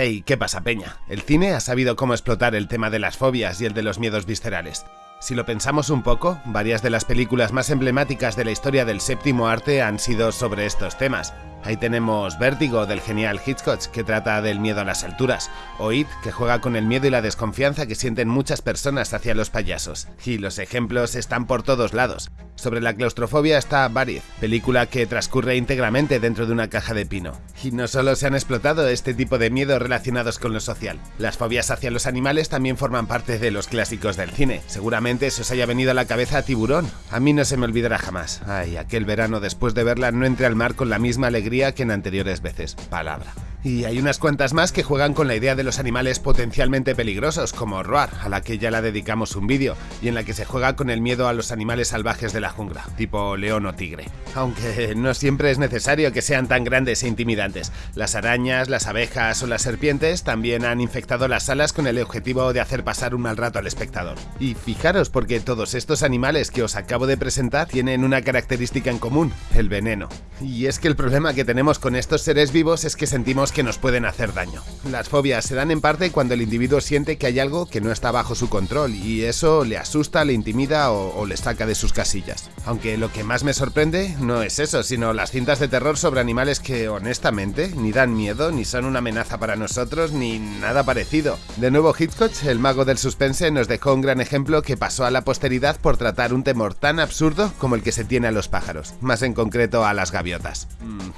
Hey, ¿qué pasa, Peña? El cine ha sabido cómo explotar el tema de las fobias y el de los miedos viscerales. Si lo pensamos un poco, varias de las películas más emblemáticas de la historia del séptimo arte han sido sobre estos temas. Ahí tenemos Vértigo del genial Hitchcock, que trata del miedo a las alturas, o It, que juega con el miedo y la desconfianza que sienten muchas personas hacia los payasos. Y los ejemplos están por todos lados. Sobre la claustrofobia está Buried, película que transcurre íntegramente dentro de una caja de pino. Y no solo se han explotado este tipo de miedos relacionados con lo social, las fobias hacia los animales también forman parte de los clásicos del cine. Seguramente se os haya venido a la cabeza Tiburón. A mí no se me olvidará jamás. Ay, aquel verano después de verla no entré al mar con la misma alegría que en anteriores veces. Palabra. Y hay unas cuantas más que juegan con la idea de los animales potencialmente peligrosos, como Roar, a la que ya la dedicamos un vídeo, y en la que se juega con el miedo a los animales salvajes de la jungla, tipo león o tigre. Aunque no siempre es necesario que sean tan grandes e intimidantes. Las arañas, las abejas o las serpientes también han infectado las salas con el objetivo de hacer pasar un mal rato al espectador. Y fijaros porque todos estos animales que os acabo de presentar tienen una característica en común, el veneno. Y es que el problema que tenemos con estos seres vivos es que sentimos que nos pueden hacer daño. Las fobias se dan en parte cuando el individuo siente que hay algo que no está bajo su control y eso le asusta, le intimida o, o le saca de sus casillas. Aunque lo que más me sorprende no es eso, sino las cintas de terror sobre animales que honestamente ni dan miedo, ni son una amenaza para nosotros, ni nada parecido. De nuevo Hitchcock, el mago del suspense, nos dejó un gran ejemplo que pasó a la posteridad por tratar un temor tan absurdo como el que se tiene a los pájaros, más en concreto a las gaviotas.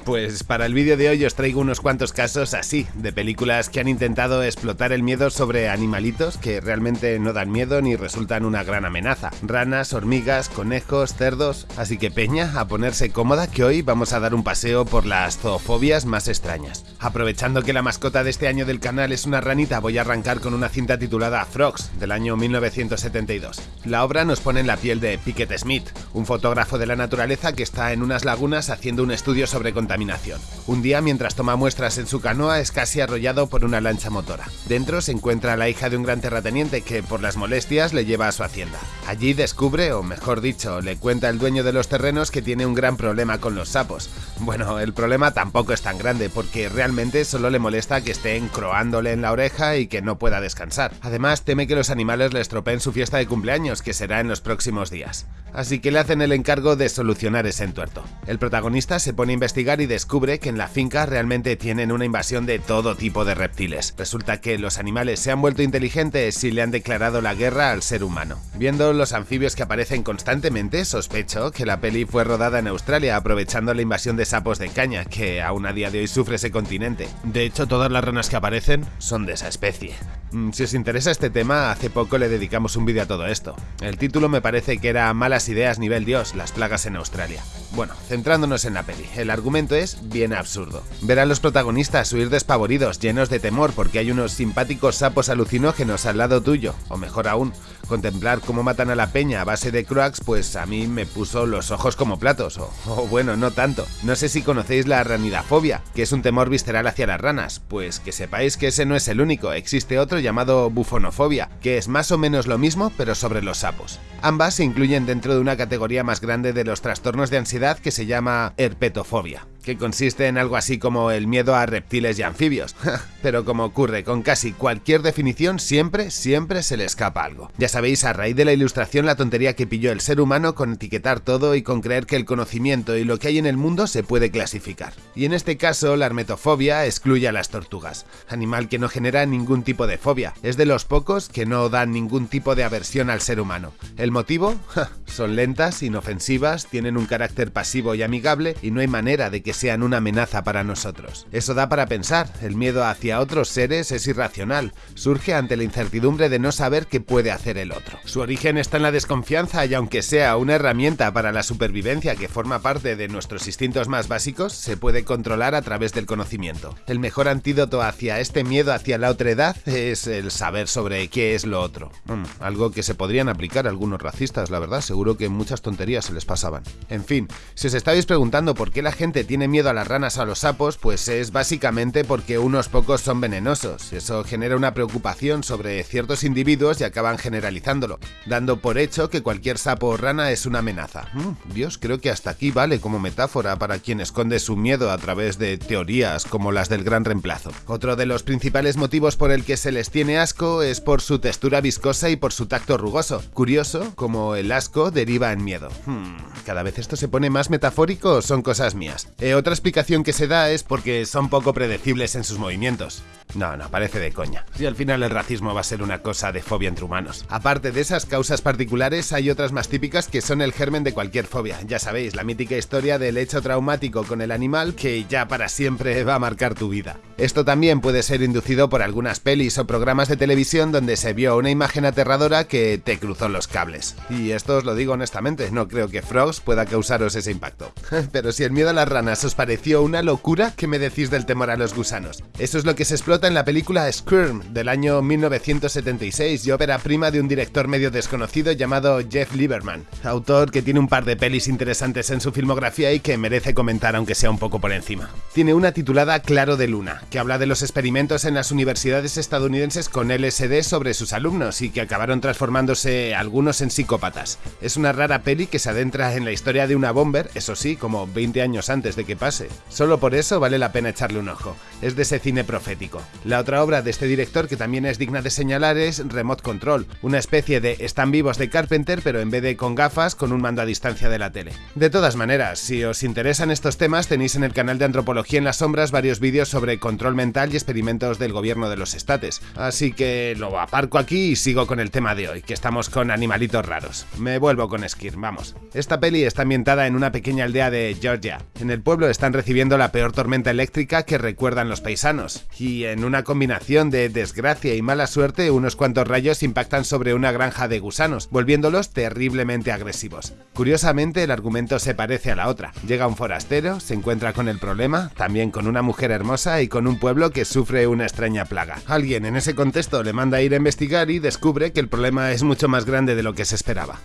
Pues para el vídeo de hoy os traigo unos cuantos casos así, de películas que han intentado explotar el miedo sobre animalitos que realmente no dan miedo ni resultan una gran amenaza. Ranas, hormigas, conejos, cerdos... Así que peña, a ponerse cómoda que hoy vamos a dar un paseo por las zoofobias más extrañas. Aprovechando que la mascota de este año del canal es una ranita, voy a arrancar con una cinta titulada Frogs, del año 1972. La obra nos pone en la piel de Pickett Smith, un fotógrafo de la naturaleza que está en unas lagunas haciendo un estudio sobre contaminación. Un día, mientras toma muestras en su canoa, es casi arrollado por una lancha motora. Dentro se encuentra la hija de un gran terrateniente que, por las molestias, le lleva a su hacienda. Allí descubre, o mejor dicho, le cuenta el dueño de los terrenos que tiene un gran problema con los sapos. Bueno, el problema tampoco es tan grande, porque realmente solo le molesta que estén croándole en la oreja y que no pueda descansar. Además, teme que los animales le estropeen su fiesta de cumpleaños, que será en los próximos días. Así que le hacen el encargo de solucionar ese entuerto. El protagonista se pone a investigar y descubre que en la finca realmente tienen una invasión de todo tipo de reptiles. Resulta que los animales se han vuelto inteligentes y le han declarado la guerra al ser humano. Viendo los anfibios que aparecen constantemente, sospecho que la peli fue rodada en Australia aprovechando la invasión de sapos de caña, que aún a día de hoy sufre ese continente. De hecho, todas las ranas que aparecen son de esa especie. Mm, Si os interesa este tema, hace poco le dedicamos un vídeo a todo esto. El título me parece que era Malas ideas nivel Dios, las plagas en Australia. Bueno, centrándonos en la peli, el argumento es bien absurdo. Ver a los protagonistas huir despavoridos, llenos de temor porque hay unos simpáticos sapos alucinógenos al lado tuyo, o mejor aún, contemplar cómo matan a la peña a base de croax, pues a mí me puso los ojos como platos, o, o bueno, no tanto. No sé si conocéis la ranidafobia, que es un temor visceral hacia las ranas, pues que sepáis que ese no es el único, existe otro llamado bufonofobia, que es más o menos lo mismo pero sobre los sapos. Ambas se incluyen dentro de una categoría más grande de los trastornos de ansiedad que se llama herpetofobia que consiste en algo así como el miedo a reptiles y anfibios. Pero como ocurre con casi cualquier definición, siempre, siempre se le escapa algo. Ya sabéis, a raíz de la ilustración, la tontería que pilló el ser humano con etiquetar todo y con creer que el conocimiento y lo que hay en el mundo se puede clasificar. Y en este caso, la hermetofobia excluye a las tortugas, animal que no genera ningún tipo de fobia. Es de los pocos que no dan ningún tipo de aversión al ser humano. ¿El motivo? Son lentas, inofensivas, tienen un carácter pasivo y amigable y no hay manera de que sean una amenaza para nosotros. Eso da para pensar, el miedo hacia otros seres es irracional, surge ante la incertidumbre de no saber qué puede hacer el otro. Su origen está en la desconfianza y aunque sea una herramienta para la supervivencia que forma parte de nuestros instintos más básicos, se puede controlar a través del conocimiento. El mejor antídoto hacia este miedo hacia la otredad es el saber sobre qué es lo otro. Mm, algo que se podrían aplicar a algunos racistas, la verdad, seguro que muchas tonterías se les pasaban. En fin, si os estáis preguntando por qué la gente tiene tiene miedo a las ranas o a los sapos, pues es básicamente porque unos pocos son venenosos. Eso genera una preocupación sobre ciertos individuos y acaban generalizándolo, dando por hecho que cualquier sapo o rana es una amenaza. Mm, Dios, creo que hasta aquí vale como metáfora para quien esconde su miedo a través de teorías como las del gran reemplazo. Otro de los principales motivos por el que se les tiene asco es por su textura viscosa y por su tacto rugoso. Curioso, como el asco deriva en miedo. Hmm, cada vez esto se pone más metafórico o son cosas mías. Eh, otra explicación que se da es porque son poco predecibles en sus movimientos. No, no, parece de coña. Si al final el racismo va a ser una cosa de fobia entre humanos. Aparte de esas causas particulares, hay otras más típicas que son el germen de cualquier fobia. Ya sabéis, la mítica historia del hecho traumático con el animal que ya para siempre va a marcar tu vida. Esto también puede ser inducido por algunas pelis o programas de televisión donde se vio una imagen aterradora que te cruzó los cables. Y esto os lo digo honestamente, no creo que Frogs pueda causaros ese impacto. Pero si el miedo a las ranas os pareció una locura, ¿qué me decís del temor a los gusanos? Eso es lo que se explota en la película Skirm del año 1976 y ópera prima de un director medio desconocido llamado Jeff Lieberman, autor que tiene un par de pelis interesantes en su filmografía y que merece comentar aunque sea un poco por encima. Tiene una titulada Claro de Luna, que habla de los experimentos en las universidades estadounidenses con LSD sobre sus alumnos y que acabaron transformándose algunos en psicópatas. Es una rara peli que se adentra en la historia de una bomber, eso sí, como 20 años antes de que pase. Solo por eso vale la pena echarle un ojo. Es de ese cine profético. La otra obra de este director que también es digna de señalar es Remote Control, una especie de están vivos de Carpenter pero en vez de con gafas con un mando a distancia de la tele. De todas maneras, si os interesan estos temas tenéis en el canal de Antropología en las Sombras varios vídeos sobre control mental y experimentos del gobierno de los estates. Así que lo aparco aquí y sigo con el tema de hoy, que estamos con animalitos raros. Me vuelvo con Skir, vamos. Esta peli está ambientada en una pequeña aldea de Georgia. En el pueblo están recibiendo la peor tormenta eléctrica que recuerdan los paisanos, y en una combinación de desgracia y mala suerte, unos cuantos rayos impactan sobre una granja de gusanos, volviéndolos terriblemente agresivos. Curiosamente, el argumento se parece a la otra. Llega un forastero, se encuentra con el problema, también con una mujer hermosa y con un pueblo que sufre una extraña plaga. Alguien en ese contexto le manda a ir a investigar y descubre que el problema es mucho más grande de lo que se esperaba.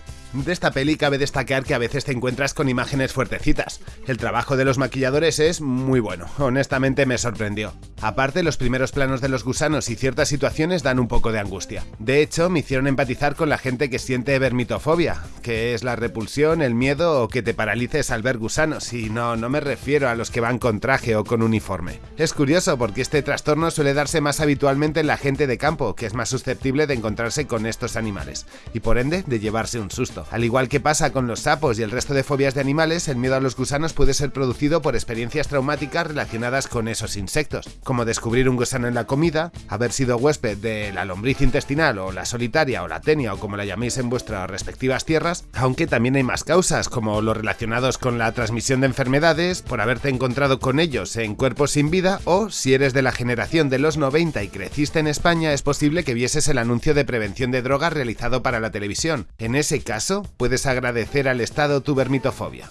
De esta peli cabe destacar que a veces te encuentras con imágenes fuertecitas. El trabajo de los maquilladores es muy bueno, honestamente me sorprendió. Aparte, los primeros planos de los gusanos y ciertas situaciones dan un poco de angustia. De hecho, me hicieron empatizar con la gente que siente vermitofobia, que es la repulsión, el miedo o que te paralices al ver gusanos, y no, no me refiero a los que van con traje o con uniforme. Es curioso porque este trastorno suele darse más habitualmente en la gente de campo, que es más susceptible de encontrarse con estos animales, y por ende de llevarse un susto. Al igual que pasa con los sapos y el resto de fobias de animales, el miedo a los gusanos puede ser producido por experiencias traumáticas relacionadas con esos insectos, como descubrir un gusano en la comida, haber sido huésped de la lombriz intestinal o la solitaria o la tenia o como la llaméis en vuestras respectivas tierras, aunque también hay más causas, como los relacionados con la transmisión de enfermedades, por haberte encontrado con ellos en cuerpos sin vida o si eres de la generación de los 90 y creciste en España, es posible que vieses el anuncio de prevención de drogas realizado para la televisión. En ese caso, puedes agradecer al Estado tu vermitofobia.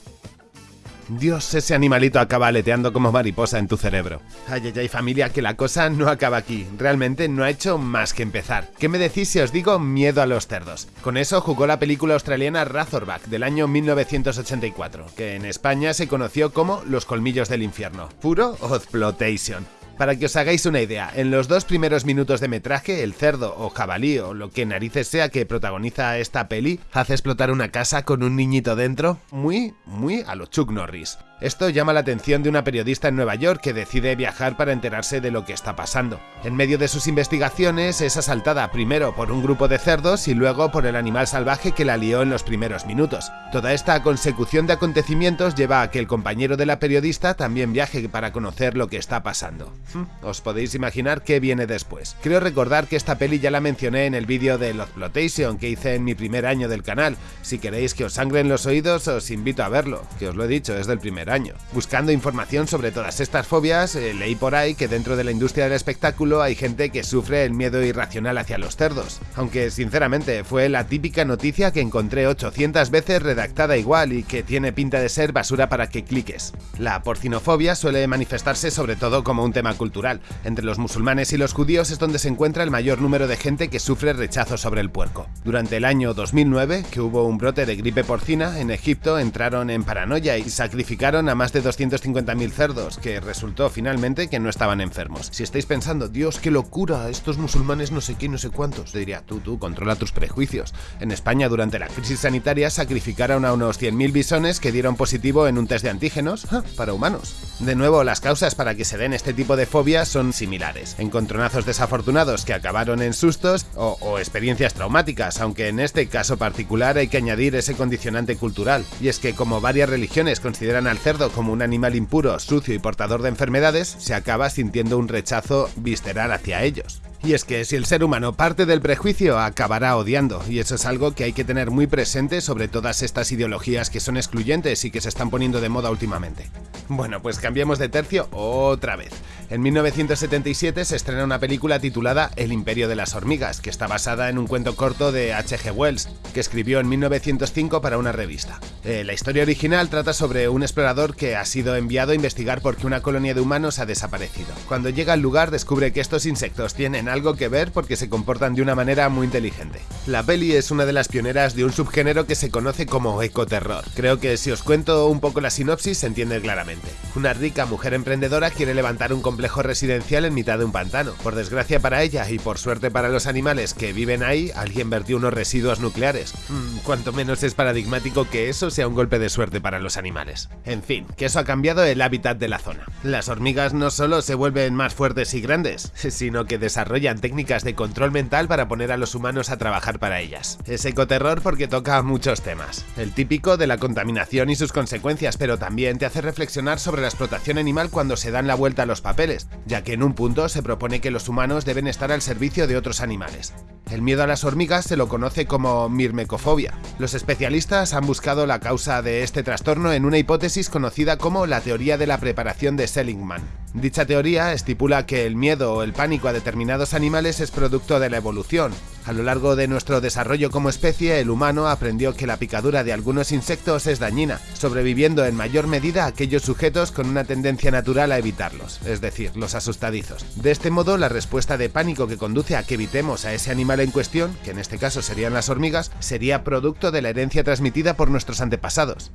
Dios, ese animalito acaba aleteando como mariposa en tu cerebro. Ay, ay, ay, familia, que la cosa no acaba aquí. Realmente no ha hecho más que empezar. ¿Qué me decís si os digo miedo a los cerdos? Con eso jugó la película australiana Razorback del año 1984, que en España se conoció como Los colmillos del infierno. Puro Ozplotation. Para que os hagáis una idea, en los dos primeros minutos de metraje, el cerdo o jabalí o lo que narices sea que protagoniza esta peli hace explotar una casa con un niñito dentro, muy, muy a lo Chuck Norris. Esto llama la atención de una periodista en Nueva York que decide viajar para enterarse de lo que está pasando. En medio de sus investigaciones es asaltada primero por un grupo de cerdos y luego por el animal salvaje que la lió en los primeros minutos. Toda esta consecución de acontecimientos lleva a que el compañero de la periodista también viaje para conocer lo que está pasando. Hmm, os podéis imaginar qué viene después. Creo recordar que esta peli ya la mencioné en el vídeo de Exploitation que hice en mi primer año del canal. Si queréis que os sangren los oídos os invito a verlo, que os lo he dicho, es del primer año. Buscando información sobre todas estas fobias, eh, leí por ahí que dentro de la industria del espectáculo hay gente que sufre el miedo irracional hacia los cerdos. Aunque sinceramente fue la típica noticia que encontré 800 veces redactada igual y que tiene pinta de ser basura para que cliques. La porcinofobia suele manifestarse sobre todo como un tema cultural. Entre los musulmanes y los judíos es donde se encuentra el mayor número de gente que sufre rechazo sobre el puerco. Durante el año 2009, que hubo un brote de gripe porcina, en Egipto entraron en paranoia y sacrificaron a más de 250.000 cerdos, que resultó finalmente que no estaban enfermos. Si estáis pensando, Dios, qué locura, estos musulmanes no sé qué, no sé cuántos, te diría, tú, tú, controla tus prejuicios. En España, durante la crisis sanitaria, sacrificaron a unos 100.000 bisones que dieron positivo en un test de antígenos para humanos. De nuevo, las causas para que se den este tipo de fobias son similares. Encontronazos desafortunados que acabaron en sustos o, o experiencias traumáticas, aunque en este caso particular hay que añadir ese condicionante cultural. Y es que como varias religiones consideran al cerdo como un animal impuro, sucio y portador de enfermedades, se acaba sintiendo un rechazo visceral hacia ellos. Y es que si el ser humano parte del prejuicio, acabará odiando, y eso es algo que hay que tener muy presente sobre todas estas ideologías que son excluyentes y que se están poniendo de moda últimamente. Bueno, pues cambiemos de tercio otra vez. En 1977 se estrena una película titulada El Imperio de las Hormigas, que está basada en un cuento corto de H.G. Wells, que escribió en 1905 para una revista. Eh, la historia original trata sobre un explorador que ha sido enviado a investigar por qué una colonia de humanos ha desaparecido. Cuando llega al lugar descubre que estos insectos tienen algo que ver porque se comportan de una manera muy inteligente. La peli es una de las pioneras de un subgénero que se conoce como ecoterror. Creo que si os cuento un poco la sinopsis se entiende claramente. Una rica mujer emprendedora quiere levantar un complejo residencial en mitad de un pantano. Por desgracia para ella y por suerte para los animales que viven ahí, alguien vertió unos residuos nucleares. Mm, cuanto menos es paradigmático que eso sea un golpe de suerte para los animales. En fin, que eso ha cambiado el hábitat de la zona. Las hormigas no solo se vuelven más fuertes y grandes, sino que desarrollan técnicas de control mental para poner a los humanos a trabajar para ellas. Es ecoterror porque toca muchos temas. El típico de la contaminación y sus consecuencias, pero también te hace reflexionar sobre la explotación animal cuando se dan la vuelta a los papeles, ya que en un punto se propone que los humanos deben estar al servicio de otros animales. El miedo a las hormigas se lo conoce como mirmecofobia. Los especialistas han buscado la causa de este trastorno en una hipótesis conocida como la teoría de la preparación de Seligman. Dicha teoría estipula que el miedo o el pánico a determinados animales es producto de la evolución. A lo largo de nuestro desarrollo como especie, el humano aprendió que la picadura de algunos insectos es dañina, sobreviviendo en mayor medida aquellos sujetos con una tendencia natural a evitarlos, es decir, los asustadizos. De este modo, la respuesta de pánico que conduce a que evitemos a ese animal en cuestión, que en este caso serían las hormigas, sería producto de la herencia transmitida por nuestros antepasados.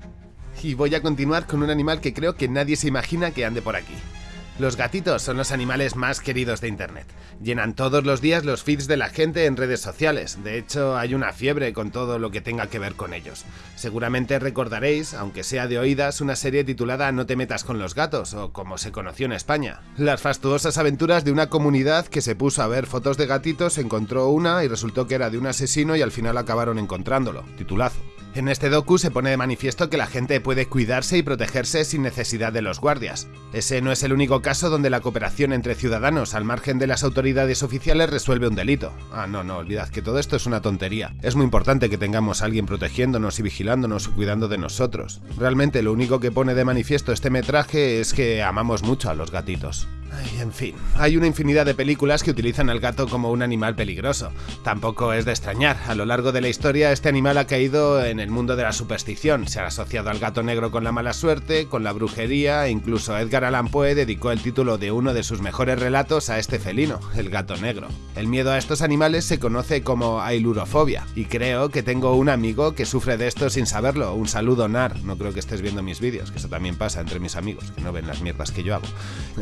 Y voy a continuar con un animal que creo que nadie se imagina que ande por aquí. Los gatitos son los animales más queridos de Internet. Llenan todos los días los feeds de la gente en redes sociales. De hecho, hay una fiebre con todo lo que tenga que ver con ellos. Seguramente recordaréis, aunque sea de oídas, una serie titulada No te metas con los gatos, o como se conoció en España. Las fastuosas aventuras de una comunidad que se puso a ver fotos de gatitos, encontró una y resultó que era de un asesino y al final acabaron encontrándolo. Titulazo. En este docu se pone de manifiesto que la gente puede cuidarse y protegerse sin necesidad de los guardias. Ese no es el único caso donde la cooperación entre ciudadanos al margen de las autoridades oficiales resuelve un delito. Ah, no, no, olvidad que todo esto es una tontería. Es muy importante que tengamos a alguien protegiéndonos y vigilándonos y cuidando de nosotros. Realmente lo único que pone de manifiesto este metraje es que amamos mucho a los gatitos. En fin, hay una infinidad de películas que utilizan al gato como un animal peligroso. Tampoco es de extrañar, a lo largo de la historia este animal ha caído en el mundo de la superstición, se ha asociado al gato negro con la mala suerte, con la brujería, e incluso Edgar Allan Poe dedicó el título de uno de sus mejores relatos a este felino, el gato negro. El miedo a estos animales se conoce como ailurofobia, y creo que tengo un amigo que sufre de esto sin saberlo. Un saludo, Nar, no creo que estés viendo mis vídeos, que eso también pasa entre mis amigos, que no ven las mierdas que yo hago.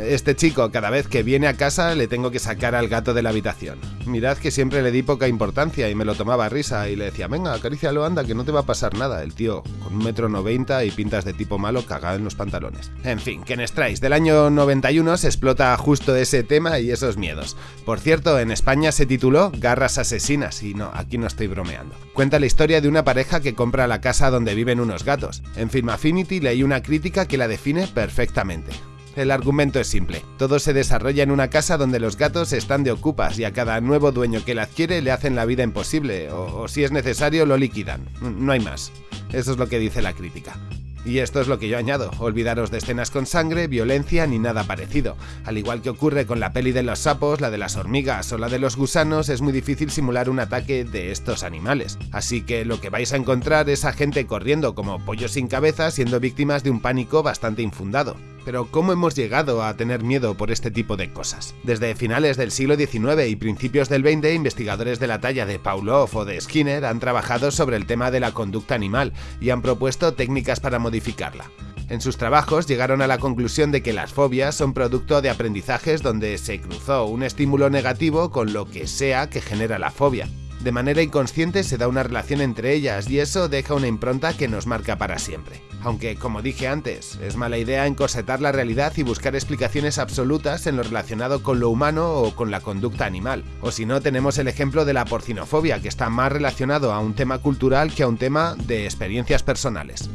Este chico cada vez que viene a casa le tengo que sacar al gato de la habitación. Mirad que siempre le di poca importancia y me lo tomaba a risa y le decía, venga, acarícialo, anda, que no te va a pasar nada. El tío, con un metro noventa y pintas de tipo malo, cagado en los pantalones. En fin, que en del año 91 se explota justo ese tema y esos miedos. Por cierto, en España se tituló Garras Asesinas y no, aquí no estoy bromeando. Cuenta la historia de una pareja que compra la casa donde viven unos gatos. En Film Affinity leí una crítica que la define perfectamente. El argumento es simple. Todo se desarrolla en una casa donde los gatos están de ocupas y a cada nuevo dueño que la adquiere le hacen la vida imposible, o, o si es necesario lo liquidan. No hay más. Eso es lo que dice la crítica. Y esto es lo que yo añado, olvidaros de escenas con sangre, violencia ni nada parecido. Al igual que ocurre con la peli de los sapos, la de las hormigas o la de los gusanos, es muy difícil simular un ataque de estos animales. Así que lo que vais a encontrar es a gente corriendo como pollos sin cabeza siendo víctimas de un pánico bastante infundado. Pero ¿cómo hemos llegado a tener miedo por este tipo de cosas? Desde finales del siglo XIX y principios del XX, investigadores de la talla de Pavlov o de Skinner han trabajado sobre el tema de la conducta animal y han propuesto técnicas para modificarla. En sus trabajos llegaron a la conclusión de que las fobias son producto de aprendizajes donde se cruzó un estímulo negativo con lo que sea que genera la fobia. De manera inconsciente se da una relación entre ellas y eso deja una impronta que nos marca para siempre. Aunque, como dije antes, es mala idea encorsetar la realidad y buscar explicaciones absolutas en lo relacionado con lo humano o con la conducta animal. O si no, tenemos el ejemplo de la porcinofobia, que está más relacionado a un tema cultural que a un tema de experiencias personales.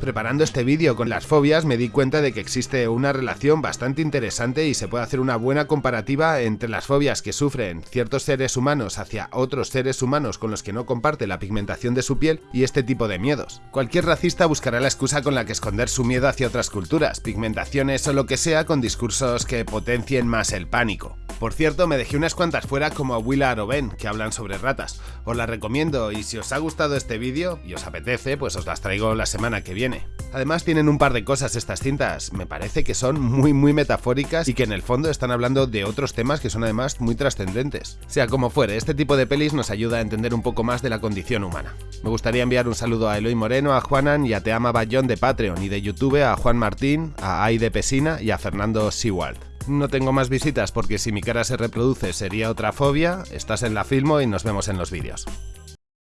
Preparando este vídeo con las fobias me di cuenta de que existe una relación bastante interesante y se puede hacer una buena comparativa entre las fobias que sufren ciertos seres humanos hacia otros seres humanos con los que no comparte la pigmentación de su piel y este tipo de miedos. Cualquier racista buscará la excusa con la que esconder su miedo hacia otras culturas, pigmentaciones o lo que sea con discursos que potencien más el pánico. Por cierto, me dejé unas cuantas fuera como Willa Aroben, que hablan sobre ratas. Os las recomiendo y si os ha gustado este vídeo y os apetece, pues os las traigo la semana que viene. Además tienen un par de cosas estas cintas, me parece que son muy muy metafóricas y que en el fondo están hablando de otros temas que son además muy trascendentes. Sea como fuere, este tipo de pelis nos ayuda a entender un poco más de la condición humana. Me gustaría enviar un saludo a Eloy Moreno, a Juanan y a Teama Bayón de Patreon y de YouTube, a Juan Martín, a Aide Pesina y a Fernando Sewald. No tengo más visitas porque si mi cara se reproduce sería otra fobia, estás en la Filmo y nos vemos en los vídeos.